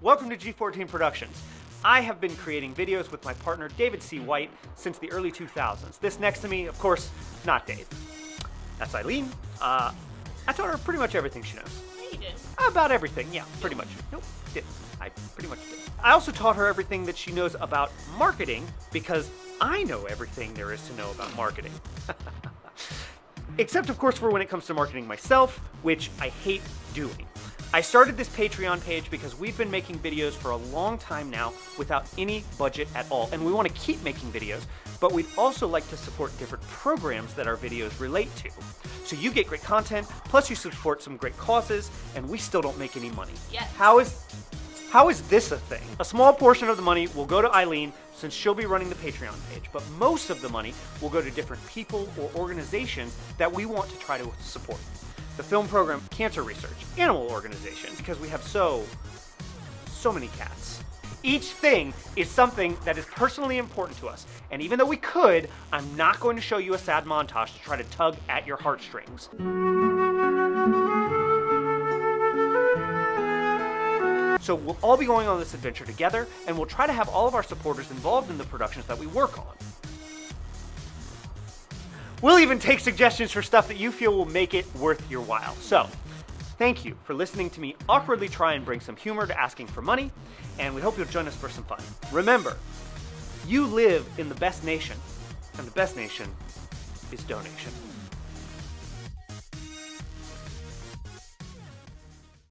welcome to G14 Productions. I have been creating videos with my partner David C. White since the early 2000s. This next to me, of course, not Dave. That's Eileen. Uh, I taught her pretty much everything she knows. Yeah, you did. About everything, yeah, pretty much. Nope, did. I pretty much did. I also taught her everything that she knows about marketing because I know everything there is to know about marketing. Except, of course, for when it comes to marketing myself, which I hate doing. I started this Patreon page because we've been making videos for a long time now without any budget at all, and we want to keep making videos, but we'd also like to support different programs that our videos relate to. So you get great content, plus you support some great causes, and we still don't make any money. Yes. How is how is this a thing? A small portion of the money will go to Eileen since she'll be running the Patreon page, but most of the money will go to different people or organizations that we want to try to support. The film program Cancer Research, Animal Organization, because we have so, so many cats. Each thing is something that is personally important to us, and even though we could, I'm not going to show you a sad montage to try to tug at your heartstrings. So we'll all be going on this adventure together, and we'll try to have all of our supporters involved in the productions that we work on. We'll even take suggestions for stuff that you feel will make it worth your while. So, thank you for listening to me awkwardly try and bring some humor to asking for money, and we hope you'll join us for some fun. Remember, you live in the best nation, and the best nation is donation.